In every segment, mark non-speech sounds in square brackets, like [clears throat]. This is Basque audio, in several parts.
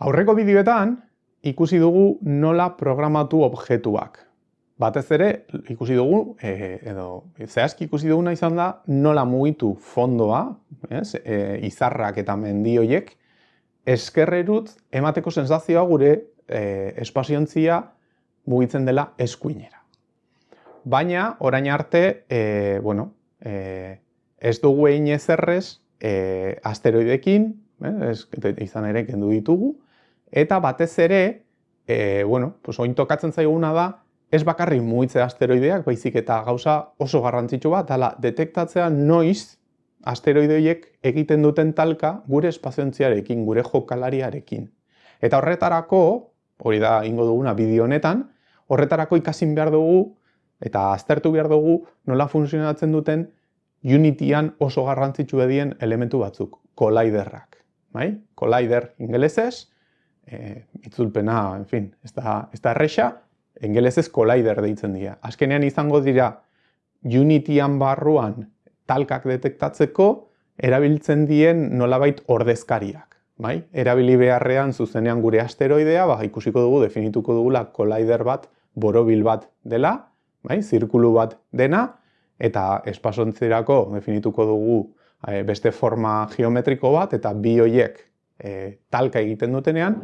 Aurreko bideoetan ikusi dugu nola programatu objektuak. Batez ere ikusi dugu, e, edo zehazki ikusi duguna izan da nola mugitu fondoa, ez, e, izarrak eta mendioiek, eskerrerut emateko sensazioa gure e, espaziontzia mugitzen dela eskuinera. Baina, orain arte, e, bueno, e, ez dugu egin ezerrez e, asteroidekin, eh, izan ere kendu ditugu, Eta batez ere, e, bueno, pues oin tokatzen zaiguna da, ez bakarri mugitzea asteroideak, baizik eta gauza oso garrantzitsu bat, ala detektatzea noiz asteroideoiek egiten duten talka gure espaziontziarekin, gure jokalariarekin. Eta horretarako, hori da ingo duguna bideo honetan, horretarako ikasin behar dugu eta aztertu behar dugu nola funtzionatzen duten Unityan oso garrantzitsu edien elementu batzuk, colliderrak. Bai? Collider ingelesez, e, itzulpena, en fin, ez da, ez da erresa, engelezez collider deitzen dira. Azkenean izango dira Unityan barruan talkak detektatzeko erabiltzen dien nolabait ordezkariak. Bai? Erabili beharrean zuzenean gure asteroidea, ba, ikusiko dugu, definituko dugula collider bat, borobil bat dela, bai? zirkulu bat dena, eta espasontzerako definituko dugu e, beste forma geometriko bat, eta bi hoiek e, talka egiten dutenean,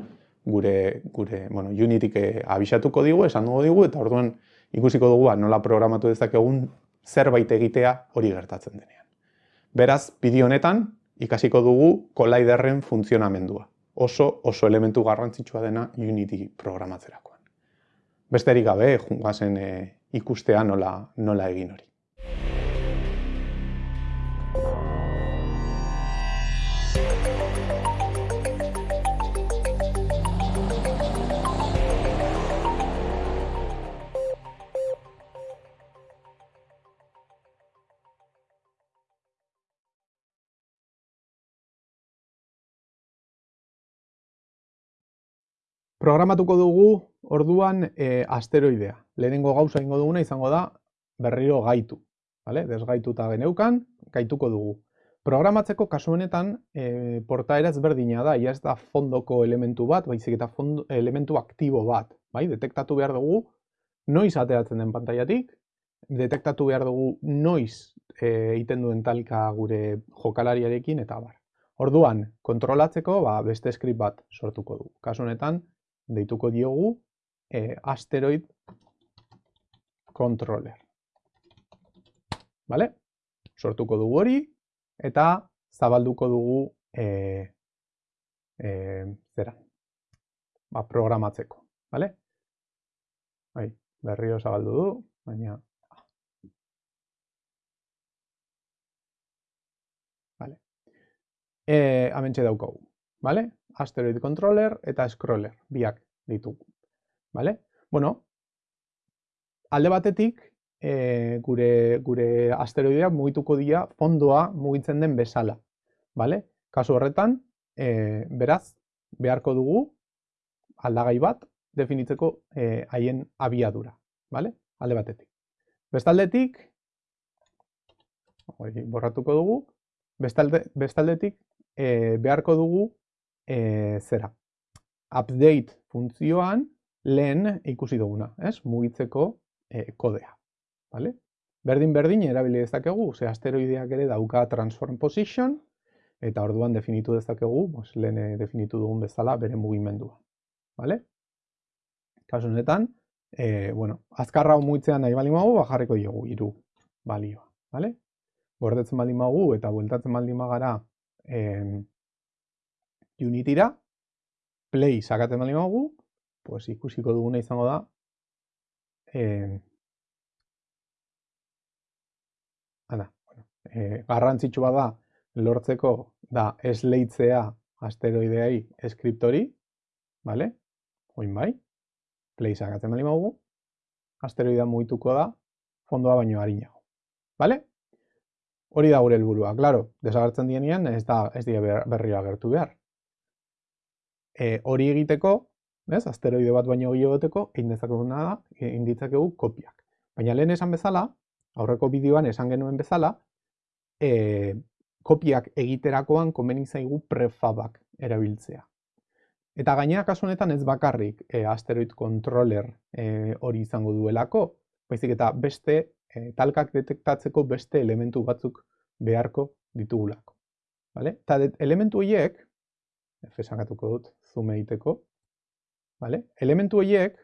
gure, gure bueno, Unityk eh, abisatuko digu, esan dugu digu, eta orduan ikusiko dugu ba, nola programatu dezakegun zerbait egitea hori gertatzen denean. Beraz, bideo honetan ikasiko dugu Colliderren funtzionamendua. Oso, oso elementu garrantzitsua dena Unity programatzerakoan. Besterik gabe, jungazen e, ikustea nola, nola egin hori. Programatuko dugu orduan e, asteroidea. Lehenengo gauza ingo duguna izango da berriro gaitu. Vale? Desgaituta geneukan, gaituko dugu. Programatzeko kasu honetan e, portaera ezberdina da, ia ez da fondoko elementu bat, baizik eta fondo, elementu aktibo bat. Bai? Detektatu behar dugu noiz ateratzen den pantailatik, detektatu behar dugu noiz e, egiten duen talka gure jokalariarekin eta bar. Orduan, kontrolatzeko ba, beste script bat sortuko dugu. Kasu honetan, deituko diogu e, asteroid controller. Vale? Sortuko dugu hori eta zabalduko dugu e, e, zera, ba, programatzeko. Vale? Bai, berriro zabaldu du, baina... Vale. E, amentxe daukagu. Vale? Asteroid controller eta scroller, biak ditugu. Vale? Bueno, alde batetik, e, gure, gure asteroideak mugituko dira fondoa mugitzen den bezala. Vale? Kasu horretan, e, beraz, beharko dugu aldagai bat definitzeko e, haien abiadura. Vale? Alde batetik. Bestaldetik, borratuko dugu, bestalde, bestaldetik e, beharko dugu e, zera, update funtzioan lehen ikusi duguna, ez? Mugitzeko e, kodea, vale? Berdin berdin erabili dezakegu, ze asteroideak ere dauka transform position eta orduan definitu dezakegu, bos, lehen eh, definitu dugun bezala bere mugimendua, vale? Kasu honetan, e, bueno, azkarra mugitzean nahi bali magu, bajarriko diogu hiru balioa, vale? Gordetzen baldin magu eta bueltatzen baldin magara eh, Unityra, play sakatzen bali magu, pues ikusiko duguna izango da, eh, ana, bueno, eh, garrantzitsua da lortzeko da esleitzea asteroideai eskriptori, vale? Oin bai, play sakatzen bali magu, asteroidea mugituko da fondoa baino harinago, vale? Hori da gure helburua, claro, desagertzen dienean ez da ez die berriro agertu behar e, hori egiteko, ez, asteroide bat baino gehiago egoteko, egin dezakeguna da, egin ditzakegu kopiak. Baina lehen esan bezala, aurreko bideoan esan genuen bezala, e, kopiak egiterakoan komeni zaigu prefabak erabiltzea. Eta gainera kasu honetan ez bakarrik e, asteroid controller e, hori izango duelako, baizik eta beste e, talkak detektatzeko beste elementu batzuk beharko ditugulako. Vale? Eta elementu horiek, efesakatuko dut, zoom egiteko, vale? elementu horiek,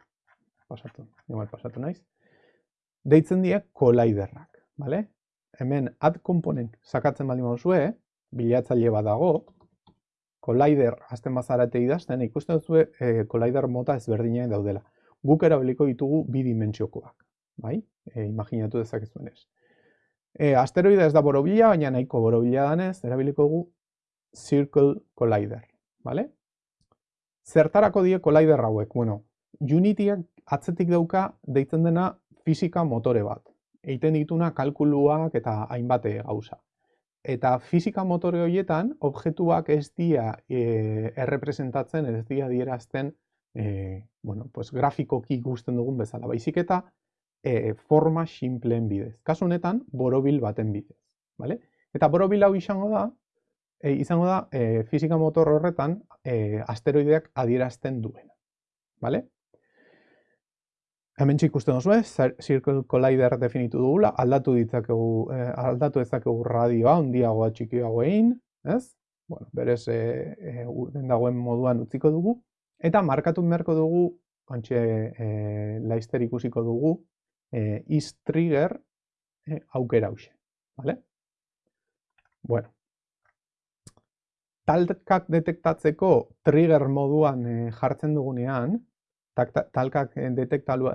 pasatu, igual pasatu naiz, deitzen die colliderrak. Vale? Hemen add component sakatzen baldin baduzue, bilatzaile bat dago, Collider azten bazarate idazten, ikusten duzu e, Collider mota ezberdinak daudela. Guk erabiliko ditugu bi dimentsiokoak, bai? E, imaginatu dezakezuen ez. E, asteroide ez da borobila, baina nahiko borobila danez, erabiliko dugu Circle Collider, bale? Zertarako die Collider hauek? Bueno, Unityak atzetik dauka deitzen dena fisika motore bat. Eiten dituna kalkuluak eta hainbate gauza. Eta fisika motore horietan, objektuak ez dira e, errepresentatzen, ez dira dierazten e, bueno, pues, grafikoki ikusten dugun bezala. Baizik eta e, forma simpleen bidez. Kasu honetan, borobil baten bidez. Vale? Eta borobil hau izango da, e, izango da e, fisika motor horretan e, asteroideak adierazten duena. Vale? Hemen ikusten duzu, Circle Collider definitu dugula, aldatu ditzakegu, eh, aldatu ezakegu radioa, ondiagoa txikiagoa egin, ez? Bueno, berez, eh, eh, den dagoen moduan utziko dugu, eta markatu beharko dugu, antxe eh, laizter ikusiko dugu, eh, is trigger eh, aukera hause, vale? Bueno, talkak detektatzeko trigger moduan eh, jartzen dugunean, talkak eh, detektatu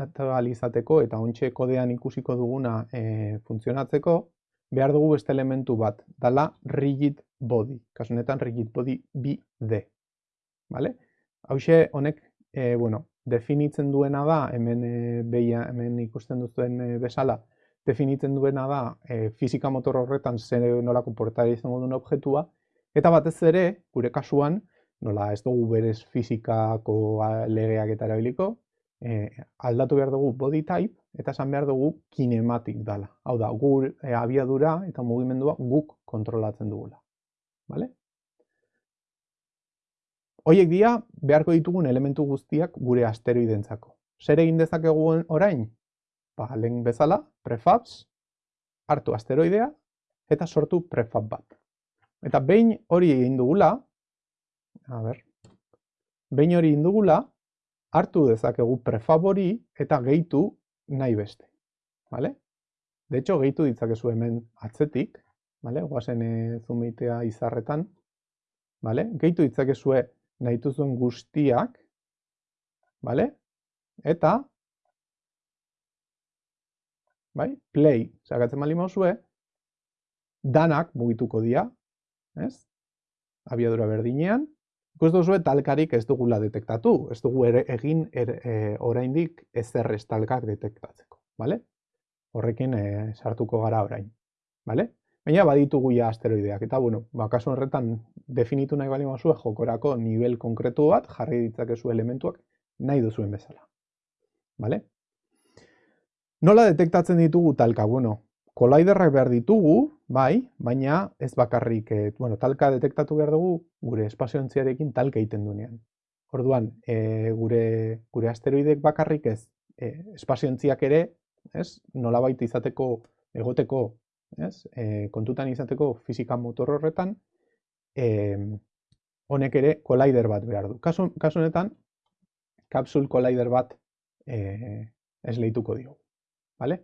izateko eta ontxe kodean ikusiko duguna e, funtzionatzeko, behar dugu beste elementu bat, dala rigid body, kasunetan rigid body BD. Vale? Hauxe honek, e, bueno, definitzen duena da, hemen, e, behia, hemen ikusten duzuen e, bezala, definitzen duena da e, fizika motor horretan zer nolako portari izango duen objektua, eta batez ere, gure kasuan, nola ez dugu berez fizikako legeak eta erabiliko, e, aldatu behar dugu body type eta esan behar dugu kinematik dala. Hau da, gur e, abiadura eta mugimendua guk kontrolatzen dugula. Vale? Hoiek dira beharko ditugun elementu guztiak gure asteroidentzako. Zer egin dezakegu orain? Ba, lehen bezala, prefabs, hartu asteroidea eta sortu prefab bat. Eta behin hori egin dugula, a ber, behin hori indugula, hartu dezakegu prefabori eta gehitu nahi beste. Vale? De hecho, gehitu ditzakezu hemen atzetik, vale? guazen e, zumeitea izarretan, vale? gehitu ditzakezue nahi zuen guztiak, vale? eta bai? play, zagatzen mali mauzue, danak mugituko dira, ez? abiadura berdinean, Ikus duzu talkarik ez dugula detektatu, ez dugu ere egin er, e, oraindik ezer ez talkak detektatzeko, bale? Horrekin e, sartuko gara orain, bale? Baina baditugu ja asteroideak, eta bueno, ba, kasu horretan definitu nahi bali mazue jokorako nivel konkretu bat, jarri ditzakezu elementuak nahi duzuen bezala, bale? Nola detektatzen ditugu talka? Bueno, Kolaiderrak behar ditugu, bai, baina ez bakarrik, e, bueno, talka detektatu behar dugu gure espaziontziarekin talka egiten duenean. Orduan, e, gure, gure asteroidek bakarrik ez, e, espaziontziak ere, ez, nola baita izateko, egoteko, ez, e, kontutan izateko fizika motor horretan, e, honek ere kolaider bat behar du. Kasu, kasu honetan, kapsul kolaider bat e, ez lehituko diogu. Vale?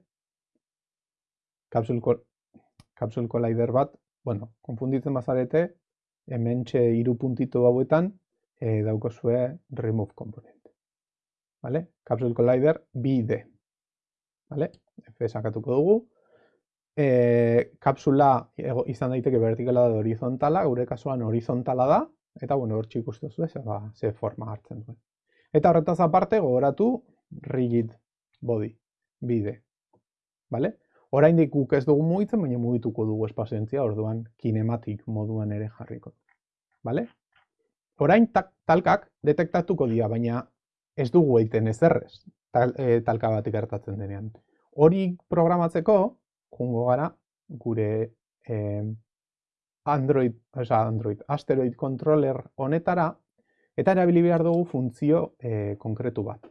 Capsule Collider bat, bueno, konfunditzen bazarete, hemen txe iru puntito hauetan e, daukozue remove component. Vale? Capsule Collider BD. Vale? F sakatuko dugu. E, kapsula izan daiteke vertikala da horizontala, gure kasuan horizontala da, eta bueno, hor ikustu zuen, ze, ba, ze forma hartzen duen. Eta horretaz aparte, gogoratu rigid body, bide. Vale? Oraindik guk ez dugu mugitzen, baina mugituko dugu espazioentzia, orduan kinematik moduan ere jarriko. Vale? Orain talkak detektatuko dira, baina ez dugu egiten ezerrez tal, e, talka bat ikertatzen denean. Hori programatzeko, jungo gara, gure Android, oza, Android, asteroid controller honetara, eta erabili behar dugu funtzio e, konkretu bat.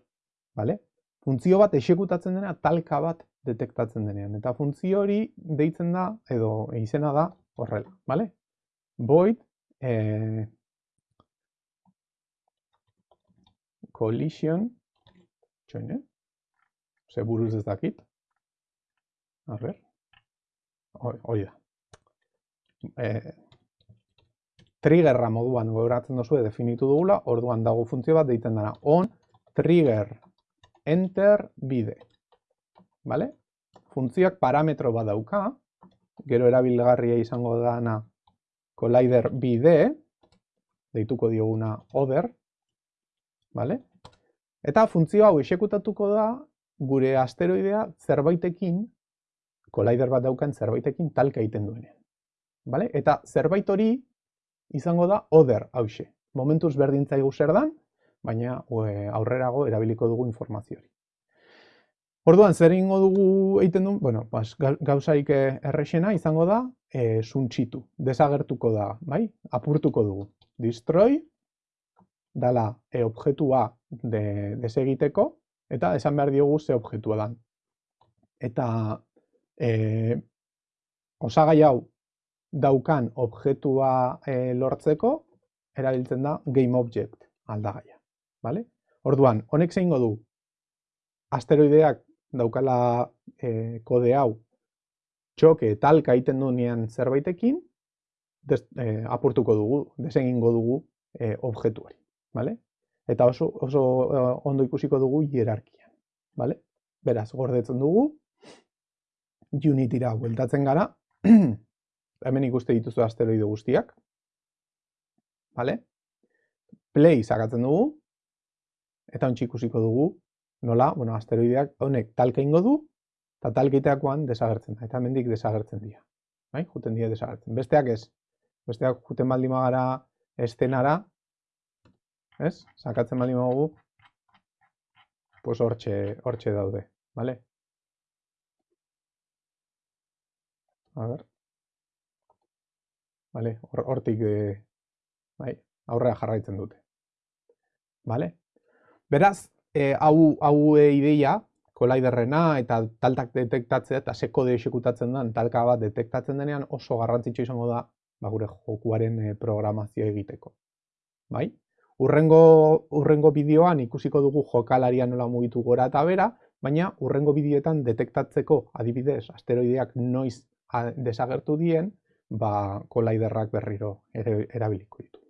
Vale? Funtzio bat esekutatzen dena talka bat detektatzen denean. Eta funtzio hori deitzen da, edo izena da, horrela. Vale? Void e, collision txoin, eh? Ze buruz ez dakit. A ber. Hori da. E, triggerra moduan gogoratzen duzu definitu dugula, orduan dago funtzio bat deiten dara on trigger enter bide. Vale? Funtzioak parametro bat dauka, gero erabilgarria izango dana collider bide, deituko dioguna other, vale? Eta funtzio hau esekutatuko da gure asteroidea zerbaitekin, collider bat daukan zerbaitekin talka egiten duenean. Vale? Eta zerbait hori izango da other hause. Momentuz berdintzaigu zer dan, baina aurrerago erabiliko dugu informazio hori. Orduan, zer ingo dugu egiten du, bueno, bas, gauzaik errexena izango da, e, suntxitu, desagertuko da, bai? Apurtuko dugu. Destroy, dala, e, objektua de, desegiteko, eta esan behar diogu ze objektua dan. Eta e, osagai hau daukan objektua e, lortzeko, erabiltzen da GameObject aldagaia. Vale? Orduan, honek zein du asteroideak daukala e, kode hau txoke talka egiten duenean zerbaitekin, des, e, apurtuko dugu, desegingo dugu e, objektu hori. Vale? Eta oso, oso ondo ikusiko dugu hierarkian. Vale? Beraz, gordetzen dugu, Unityra bueltatzen gara, [clears throat] hemen ikuste dituzu asteroide guztiak. Vale? Play sakatzen dugu. Eta ontsi ikusiko dugu nola, bueno, asteroideak honek talka ingo du, eta talkeiteakoan desagertzen da. Eta hemendik desagertzen dira. Bai? Juten dira desagertzen. Besteak ez. Besteak juten baldi magara estenara. Ez? Sakatzen baldi magu. Pues hortxe, hortxe daude. Vale? A ver. Vale, hortik e, bai, aurrea jarraitzen dute. Vale? Beraz, e, hau, hau e, ideia, kolaiderrena eta taltak detektatzea eta sekode esekutatzen den talka bat detektatzen denean oso garrantzitsu izango da ba, gure jokuaren e, programazio egiteko. Bai? Urrengo, urrengo bideoan ikusiko dugu jokalaria nola mugitu gora eta bera, baina urrengo bideoetan detektatzeko adibidez asteroideak noiz desagertu dien, ba, kolaiderrak berriro erabiliko ditu.